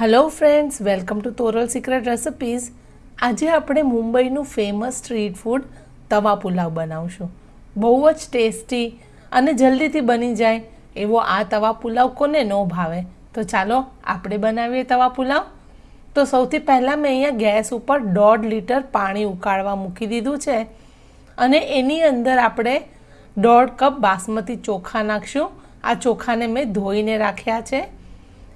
Hello friends welcome to Toral secret recipes આજે આપણે મુંબઈનું famous street food તવા પુલાવ બનાવશું. બહુ જ ટેસ્ટી અને જલ્દીથી બની જાય એવો આ તવા પુલાવ કોને ન ભાવે. તો ચાલો, આપણે બનાવીએ તવા પુલાવ. તો સૌથી પહેલાં મેં અહીંયા ગેસ ઉપર દોઢ લીટર પાણી ઉકાળવા મૂકી દીધું છે. અને એની અંદર આપણે દોઢ કપ બાસમતી ચોખા નાખશું. આ ચોખાને મેં ધોઈને રાખ્યા છે.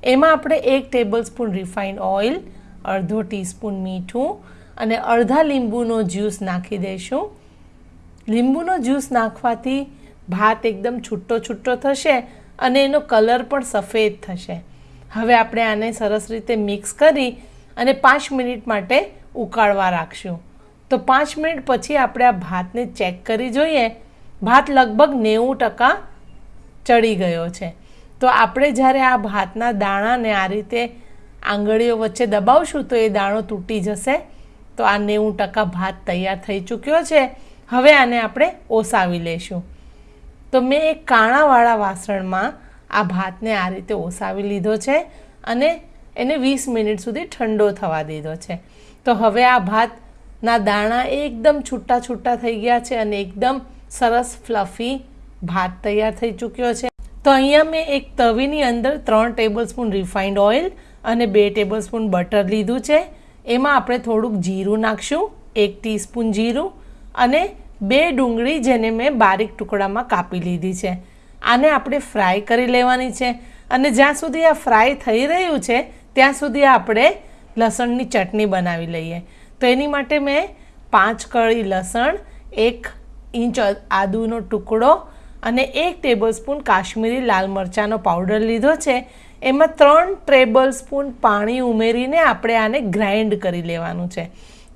એમાં આપણે એક ટેબલ સ્પૂન રિફાઇન્ડ ઓઇલ અડધો ટીસ્પૂન મીઠું અને અડધા લીંબુનો જ્યુસ નાખી દઈશું. લીંબુનો જ્યુસ નાખવાથી ભાત એકદમ છૂટો છૂટો થશે અને એનો કલર પણ સફેદ થશે. હવે આપણે આને સરસ રીતે મિક્સ કરી અને પાંચ મિનિટ માટે ઉકાળવા રાખશું. તો પાંચ મિનિટ પછી આપણે આ ભાતને ચેક કરી જોઈએ. ભાત લગભગ નેવું ટકા ચડી ગયો છે. તો આપણે જ્યારે આ ભાતના દાણાને આ રીતે આંગળીઓ વચ્ચે દબાવશું તો એ દાણો તૂટી જશે. તો આ નેવું ટકા ભાત તૈયાર થઈ ચૂક્યો છે. હવે આને આપણે ઓસાવી લઈશું તો મેં એક કાણાવાળા વાસણમાં આ ભાતને આ રીતે ઓસાવી લીધો છે અને એને વીસ મિનિટ સુધી ઠંડો થવા દીધો છે. તો હવે આ ભાતના દાણા એકદમ છૂટા છૂટા થઈ ગયા છે અને એકદમ સરસ ફ્લફી ભાત તૈયાર થઈ ચૂક્યો છે. તો અહીંયા મેં એક તવીની અંદર ત્રણ ટેબલ સ્પૂન રિફાઇન્ડ ઓઇલ અને બે ટેબલસ્પૂન બટર લીધું છે. એમાં આપણે થોડુંક જીરું નાખશું, એક ટીસ્પૂન જીરું અને બે ડુંગળી જેને મેં બારીક ટુકડામાં કાપી લીધી છે. આને આપણે ફ્રાય કરી લેવાની છે અને જ્યાં સુધી આ ફ્રાય થઈ રહ્યું છે, ત્યાં સુધી આપણે લસણની ચટણી બનાવી લઈએ. તો એની માટે મેં પાંચ કળી લસણ, એક ઇંચ આદુનો ટુકડો અને એક ટેબલ સ્પૂન કાશ્મીરી લાલ મરચાંનો પાવડર લીધો છે. એમાં ત્રણ ટેબલ સ્પૂન પાણી ઉમેરીને આપણે આને ગ્રાઇન્ડ કરી લેવાનું છે.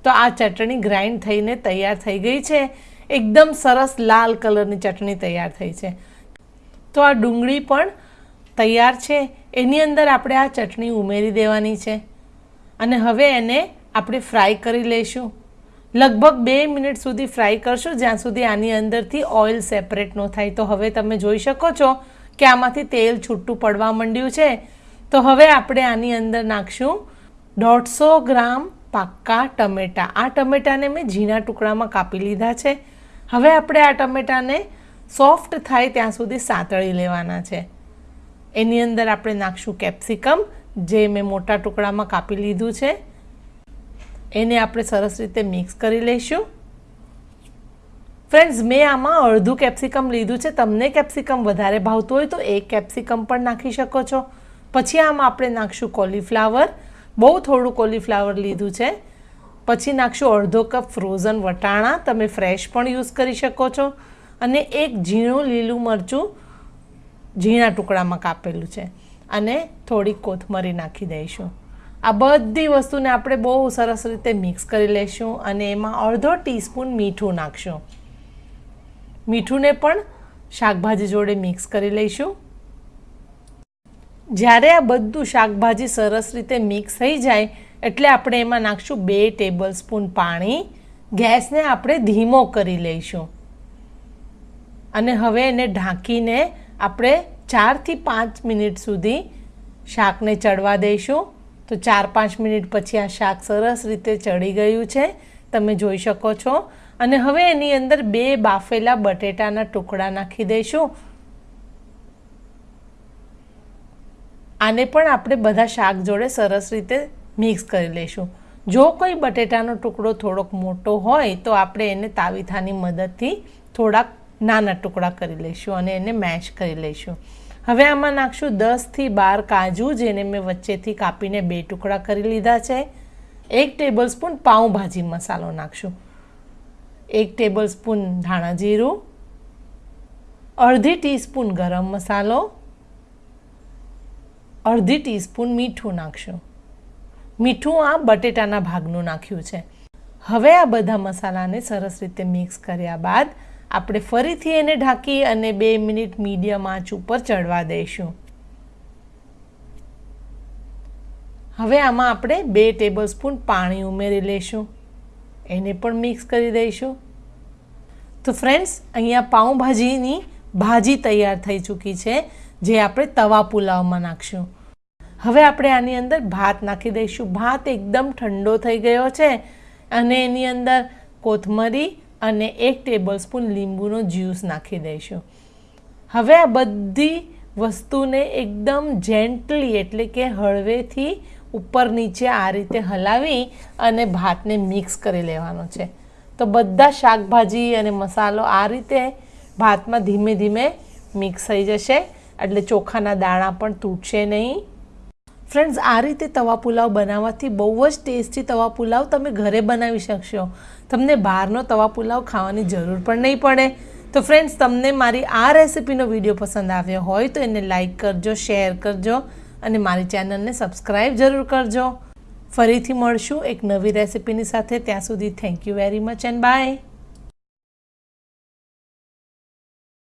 તો આ ચટણી ગ્રાઇન્ડ થઈને તૈયાર થઈ ગઈ છે. એકદમ સરસ લાલ કલરની ચટણી તૈયાર થઈ છે. તો આ ડુંગળી પણ તૈયાર છે. એની અંદર આપણે આ ચટણી ઉમેરી દેવાની છે. અને હવે એને આપણે ફ્રાય કરી લઈશું. લગભગ બે મિનિટ સુધી ફ્રાય કરશો, જ્યાં સુધી આની અંદરથી ઓઇલ સેપરેટ ન થાય. તો હવે તમે જોઈ શકો છો કે આમાંથી તેલ છૂટું પડવા માંડ્યું છે. તો હવે આપણે આની અંદર નાખશું દોઢસો ગ્રામ પાક્કા ટમેટાં. આ ટમેટાને મેં ઝીણા ટુકડામાં કાપી લીધા છે. હવે આપણે આ ટમેટાને સોફ્ટ થાય ત્યાં સુધી સાંતળી લેવાના છે. એની અંદર આપણે નાખશું કેપ્સિકમ જે મેં મોટા ટુકડામાં કાપી લીધું છે. એને આપણે સરસ રીતે મિક્સ કરી લઈશું. ફ્રેન્ડ્સ મેં આમાં અડધું કેપ્સિકમ લીધું છે. તમને કેપ્સિકમ વધારે ભાવતું હોય તો એક કેપ્સિકમ પણ નાખી શકો છો. પછી આમાં આપણે નાખશું કોલીફ્લાવર બહુ થોડું કોલીફ્લાવર લીધું છે. પછી નાખશું અડધો કપ ફ્રોઝન વટાણા. તમે ફ્રેશ પણ યુઝ કરી શકો છો. અને એક ઝીણું લીલું મરચું ઝીણા ટુકડામાં કાપેલું છે. અને થોડી કોથમરી નાખી દઈશું. આ બધી વસ્તુને આપણે બહુ સરસ રીતે મિક્સ કરી લઈશું અને એમાં અડધો ટીસ્પૂન મીઠું નાખશું. મીઠુંને પણ શાકભાજી જોડે મિક્સ કરી લઈશું. જ્યારે આ બધું શાકભાજી સરસ રીતે મિક્સ થઈ જાય, એટલે આપણે એમાં નાખશું બે ટેબલ સ્પૂન પાણી. ગેસને આપણે ધીમો કરી લઈશું. અને હવે એને ઢાંકીને આપણે ચારથી પાંચ મિનિટ સુધી શાકને ચડવા દઈશું. તો ચાર પાંચ મિનિટ પછી આ શાક સરસ રીતે ચડી ગયું છે. તમે જોઈ શકો છો. અને હવે એની અંદર બે બાફેલા બટેટાના ટુકડા નાખી દઈશું. આને પણ આપણે બધા શાક જોડે સરસ રીતે મિક્સ કરી લઈશું. જો કોઈ બટેટાનો ટુકડો થોડોક મોટો હોય, તો આપણે એને તાવીથાની મદદથી થોડાક નાના ટુકડા કરી લઈશું અને એને મેશ કરી લઈશું. હવે આમાં નાખશું દસથી બાર કાજુ, જેને મેં વચ્ચેથી કાપીને બે ટુકડા કરી લીધા છે. એક ટેબલસ્પૂન પાઉંભાજી મસાલો નાખશું. એક ટેબલસ્પૂન ધાણા જીરું. અડધી ટીસ્પૂન ગરમ મસાલો. અડધી ટીસ્પૂન મીઠું નાખશું. મીઠું આ બટેટાના ભાગનું નાખ્યું છે. હવે આ બધા મસાલાને સરસ રીતે મિક્સ કર્યા બાદ આપણે ફરીથી એને ઢાંકી અને બે મિનિટ મીડિયમ આંચ ઉપર ચડવા દઈશું. હવે આમાં આપણે બે ટેબલ સ્પૂન પાણી ઉમેરી લઈશું. એને પણ મિક્સ કરી દઈશું. તો ફ્રેન્ડ્સ, અહીંયા પાઉંભાજીની ભાજી તૈયાર થઈ ચૂકી છે, જે આપણે તવા પુલાવમાં નાખશું. હવે આપણે આની અંદર ભાત નાખી દઈશું. ભાત એકદમ ઠંડો થઈ ગયો છે અને એની અંદર કોથમરી અને એક ટેબલ સ્પૂન લીંબુનો જ્યુસ નાખી દઈશું. હવે આ બધી વસ્તુને એકદમ જેન્ટલી એટલે કે હળવેથી ઉપર નીચે આ રીતે હલાવી અને ભાતને મિક્સ કરી લેવાનો છે. તો બધા શાકભાજી અને મસાલો આ રીતે ભાતમાં ધીમે ધીમે મિક્સ થઈ જશે. એટલે ચોખાના દાણા પણ તૂટશે નહીં. ફ્રેન્ડ્સ આ રીતે તવા પુલાવ બનાવવાથી બહુ જ ટેસ્ટી તવા પુલાવ તમે ઘરે બનાવી શકશો. તમને બહારનો તવા પુલાવ ખાવાની જરૂર પણ નહીં પડે. તો ફ્રેન્ડ્સ તમને મારી આ રેસિપીનો વીડિયો પસંદ આવ્યો હોય તો એને લાઇક કરજો શેર કરજો અને મારી ચેનલને સબસ્ક્રાઈબ જરૂર કરજો. ફરીથી મળશું એક નવી રેસિપીની સાથે. ત્યાં સુધી thank you very much and bye